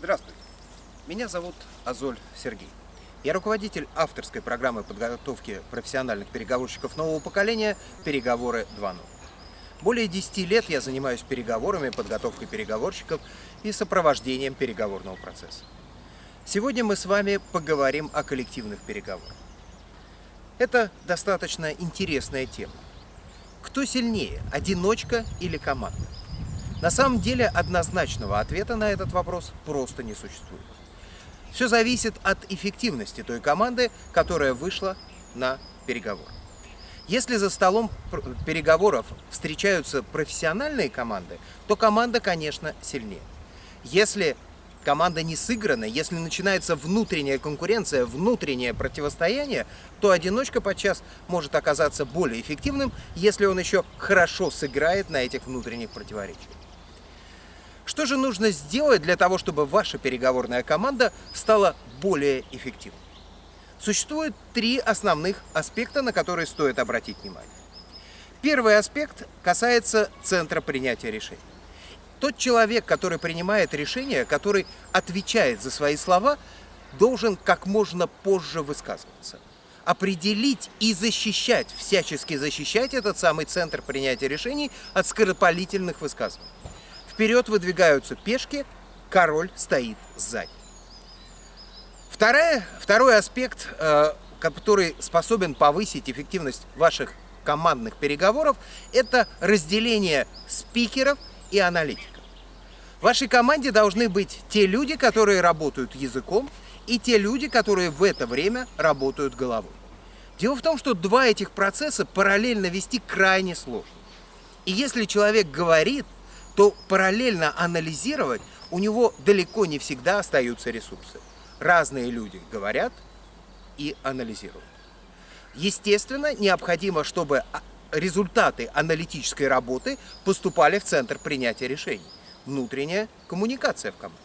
Здравствуйте. Меня зовут Азоль Сергей. Я руководитель авторской программы подготовки профессиональных переговорщиков нового поколения «Переговоры 2.0». Более 10 лет я занимаюсь переговорами, подготовкой переговорщиков и сопровождением переговорного процесса. Сегодня мы с вами поговорим о коллективных переговорах. Это достаточно интересная тема. Кто сильнее, одиночка или команда? На самом деле однозначного ответа на этот вопрос просто не существует. Все зависит от эффективности той команды, которая вышла на переговоры. Если за столом переговоров встречаются профессиональные команды, то команда, конечно, сильнее. Если команда не сыграна, если начинается внутренняя конкуренция, внутреннее противостояние, то одиночка подчас может оказаться более эффективным, если он еще хорошо сыграет на этих внутренних противоречиях. Что же нужно сделать для того, чтобы ваша переговорная команда стала более эффективной? Существует три основных аспекта, на которые стоит обратить внимание. Первый аспект касается центра принятия решений. Тот человек, который принимает решение, который отвечает за свои слова, должен как можно позже высказываться. Определить и защищать, всячески защищать этот самый центр принятия решений от скоропалительных высказываний. Вперед выдвигаются пешки, король стоит сзади. Вторая, второй аспект, э, который способен повысить эффективность ваших командных переговоров, это разделение спикеров и аналитиков. В вашей команде должны быть те люди, которые работают языком, и те люди, которые в это время работают головой. Дело в том, что два этих процесса параллельно вести крайне сложно. И если человек говорит, то параллельно анализировать у него далеко не всегда остаются ресурсы. Разные люди говорят и анализируют. Естественно, необходимо, чтобы а, результаты аналитической работы поступали в центр принятия решений. Внутренняя коммуникация в команде.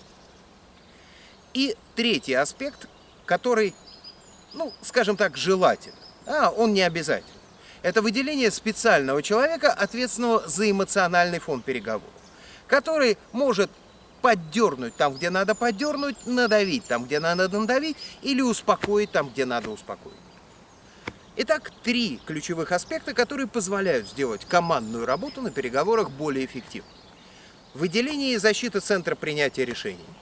И третий аспект, который, ну, скажем так, желателен, а он не обязательный. Это выделение специального человека, ответственного за эмоциональный фон переговоров, который может поддернуть там, где надо поддернуть, надавить там, где надо надавить, или успокоить там, где надо успокоить. Итак, три ключевых аспекта, которые позволяют сделать командную работу на переговорах более эффективной. Выделение и защита центра принятия решений –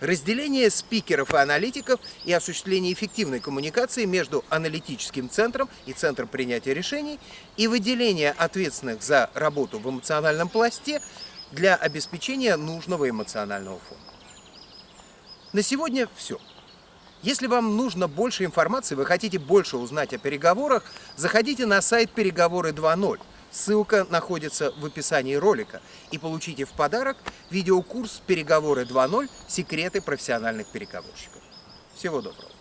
разделение спикеров и аналитиков и осуществление эффективной коммуникации между аналитическим центром и центром принятия решений и выделение ответственных за работу в эмоциональном пласте для обеспечения нужного эмоционального фона. На сегодня все. Если вам нужно больше информации, вы хотите больше узнать о переговорах, заходите на сайт «Переговоры 2.0». Ссылка находится в описании ролика. И получите в подарок видеокурс «Переговоры 2.0. Секреты профессиональных переговорщиков». Всего доброго.